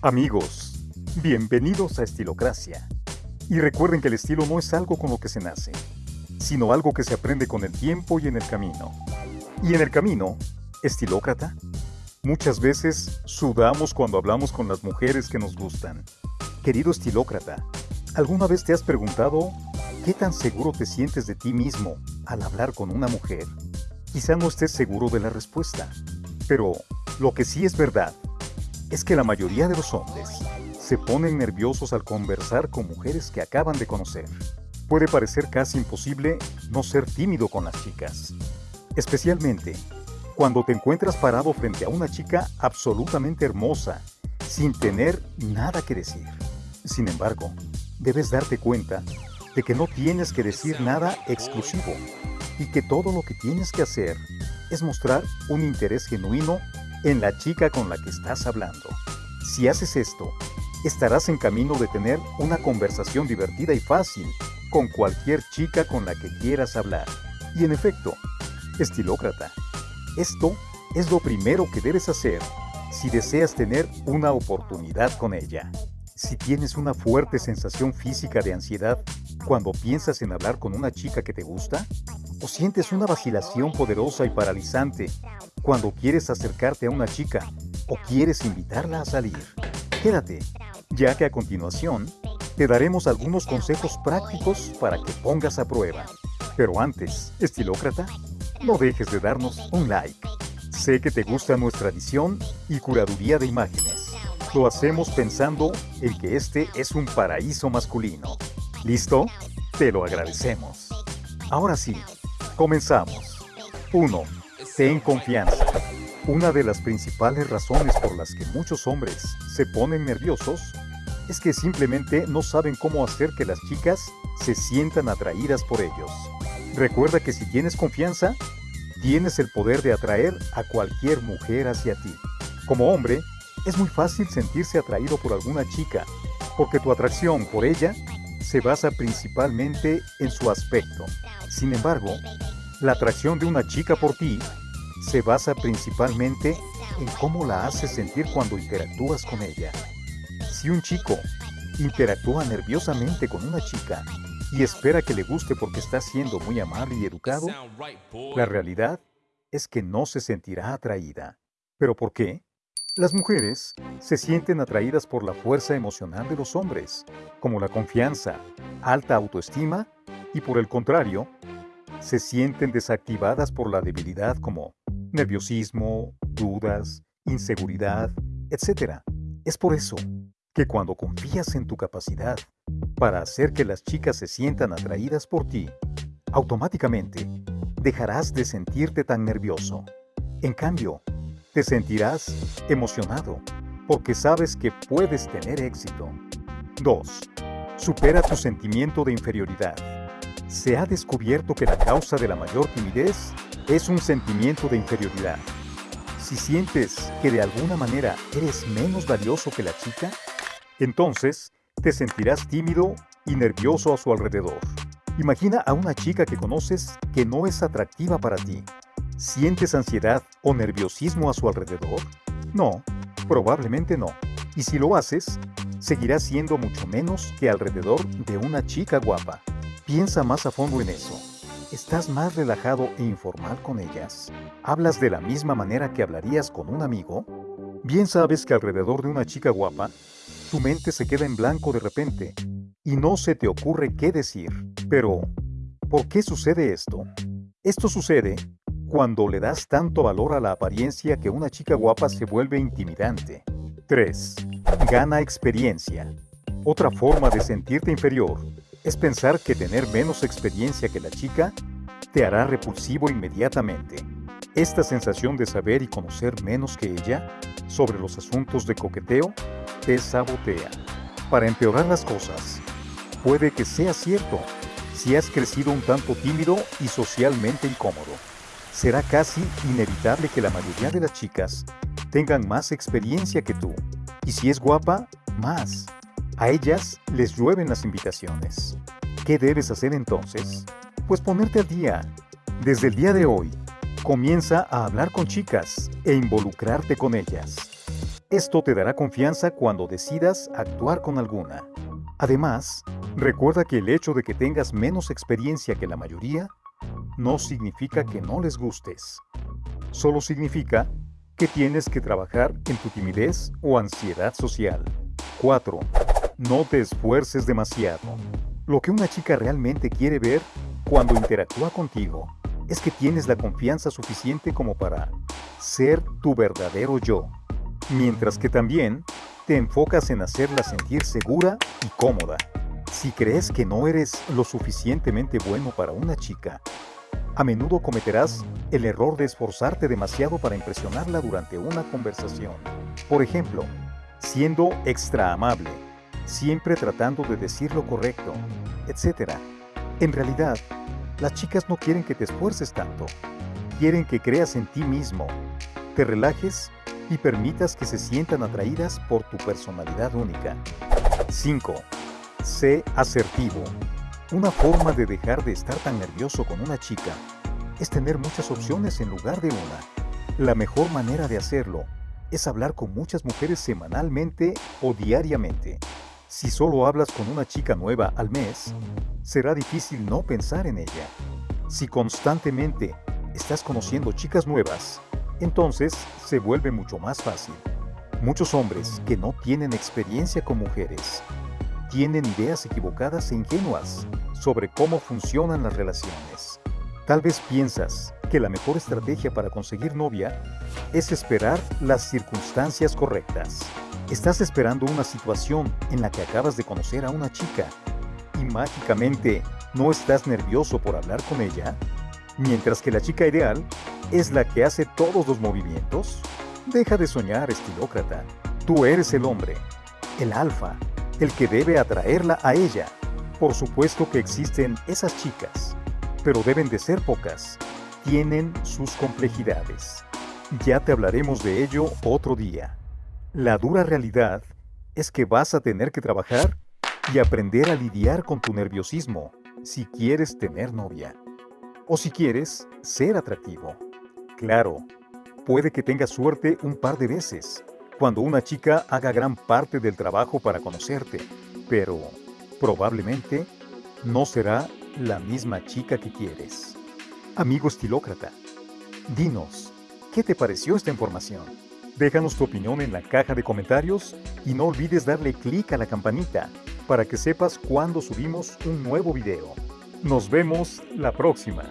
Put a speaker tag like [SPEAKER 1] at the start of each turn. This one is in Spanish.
[SPEAKER 1] Amigos, bienvenidos a Estilocracia. Y recuerden que el estilo no es algo con lo que se nace, sino algo que se aprende con el tiempo y en el camino. Y en el camino, estilócrata, muchas veces sudamos cuando hablamos con las mujeres que nos gustan. Querido estilócrata, ¿alguna vez te has preguntado qué tan seguro te sientes de ti mismo al hablar con una mujer? Quizá no estés seguro de la respuesta, pero lo que sí es verdad es que la mayoría de los hombres se ponen nerviosos al conversar con mujeres que acaban de conocer. Puede parecer casi imposible no ser tímido con las chicas, especialmente cuando te encuentras parado frente a una chica absolutamente hermosa, sin tener nada que decir. Sin embargo, debes darte cuenta de que no tienes que decir nada exclusivo y que todo lo que tienes que hacer es mostrar un interés genuino en la chica con la que estás hablando. Si haces esto, estarás en camino de tener una conversación divertida y fácil con cualquier chica con la que quieras hablar. Y en efecto, estilócrata, esto es lo primero que debes hacer si deseas tener una oportunidad con ella. Si tienes una fuerte sensación física de ansiedad cuando piensas en hablar con una chica que te gusta, o sientes una vacilación poderosa y paralizante cuando quieres acercarte a una chica o quieres invitarla a salir, quédate, ya que a continuación te daremos algunos consejos prácticos para que pongas a prueba. Pero antes, estilócrata, no dejes de darnos un like. Sé que te gusta nuestra edición y curaduría de imágenes. Lo hacemos pensando en que este es un paraíso masculino. ¿Listo? Te lo agradecemos. Ahora sí, comenzamos. 1. Ten confianza. Una de las principales razones por las que muchos hombres se ponen nerviosos es que simplemente no saben cómo hacer que las chicas se sientan atraídas por ellos. Recuerda que si tienes confianza, tienes el poder de atraer a cualquier mujer hacia ti. Como hombre, es muy fácil sentirse atraído por alguna chica, porque tu atracción por ella se basa principalmente en su aspecto. Sin embargo, la atracción de una chica por ti se basa principalmente en cómo la haces sentir cuando interactúas con ella. Si un chico interactúa nerviosamente con una chica y espera que le guste porque está siendo muy amable y educado, la realidad es que no se sentirá atraída. ¿Pero por qué? Las mujeres se sienten atraídas por la fuerza emocional de los hombres, como la confianza, alta autoestima, y por el contrario, se sienten desactivadas por la debilidad como nerviosismo, dudas, inseguridad, etc. Es por eso que cuando confías en tu capacidad para hacer que las chicas se sientan atraídas por ti, automáticamente dejarás de sentirte tan nervioso. En cambio, te sentirás emocionado porque sabes que puedes tener éxito. 2. Supera tu sentimiento de inferioridad. Se ha descubierto que la causa de la mayor timidez es un sentimiento de inferioridad. Si sientes que de alguna manera eres menos valioso que la chica, entonces, te sentirás tímido y nervioso a su alrededor. Imagina a una chica que conoces que no es atractiva para ti. ¿Sientes ansiedad o nerviosismo a su alrededor? No, probablemente no. Y si lo haces, seguirás siendo mucho menos que alrededor de una chica guapa. Piensa más a fondo en eso. ¿Estás más relajado e informal con ellas? ¿Hablas de la misma manera que hablarías con un amigo? Bien sabes que alrededor de una chica guapa tu mente se queda en blanco de repente y no se te ocurre qué decir. Pero, ¿por qué sucede esto? Esto sucede cuando le das tanto valor a la apariencia que una chica guapa se vuelve intimidante. 3. Gana experiencia. Otra forma de sentirte inferior es pensar que tener menos experiencia que la chica te hará repulsivo inmediatamente. Esta sensación de saber y conocer menos que ella sobre los asuntos de coqueteo te sabotea. Para empeorar las cosas, puede que sea cierto si has crecido un tanto tímido y socialmente incómodo. Será casi inevitable que la mayoría de las chicas tengan más experiencia que tú. Y si es guapa, más. A ellas les llueven las invitaciones. ¿Qué debes hacer entonces? Pues ponerte al día. Desde el día de hoy, Comienza a hablar con chicas e involucrarte con ellas. Esto te dará confianza cuando decidas actuar con alguna. Además, recuerda que el hecho de que tengas menos experiencia que la mayoría no significa que no les gustes. Solo significa que tienes que trabajar en tu timidez o ansiedad social. 4. No te esfuerces demasiado. Lo que una chica realmente quiere ver cuando interactúa contigo es que tienes la confianza suficiente como para ser tu verdadero yo, mientras que también te enfocas en hacerla sentir segura y cómoda. Si crees que no eres lo suficientemente bueno para una chica, a menudo cometerás el error de esforzarte demasiado para impresionarla durante una conversación. Por ejemplo, siendo extra amable, siempre tratando de decir lo correcto, etc. En realidad, las chicas no quieren que te esfuerces tanto. Quieren que creas en ti mismo, te relajes y permitas que se sientan atraídas por tu personalidad única. 5. Sé asertivo. Una forma de dejar de estar tan nervioso con una chica es tener muchas opciones en lugar de una. La mejor manera de hacerlo es hablar con muchas mujeres semanalmente o diariamente. Si solo hablas con una chica nueva al mes, será difícil no pensar en ella. Si constantemente estás conociendo chicas nuevas, entonces se vuelve mucho más fácil. Muchos hombres que no tienen experiencia con mujeres tienen ideas equivocadas e ingenuas sobre cómo funcionan las relaciones. Tal vez piensas que la mejor estrategia para conseguir novia es esperar las circunstancias correctas. Estás esperando una situación en la que acabas de conocer a una chica y mágicamente no estás nervioso por hablar con ella, mientras que la chica ideal es la que hace todos los movimientos. Deja de soñar, estilócrata. Tú eres el hombre, el alfa, el que debe atraerla a ella. Por supuesto que existen esas chicas, pero deben de ser pocas. Tienen sus complejidades. Ya te hablaremos de ello otro día. La dura realidad es que vas a tener que trabajar y aprender a lidiar con tu nerviosismo si quieres tener novia o si quieres ser atractivo. Claro, puede que tengas suerte un par de veces, cuando una chica haga gran parte del trabajo para conocerte, pero probablemente no será la misma chica que quieres. Amigo estilócrata, dinos, ¿qué te pareció esta información? Déjanos tu opinión en la caja de comentarios y no olvides darle clic a la campanita para que sepas cuando subimos un nuevo video. Nos vemos la próxima.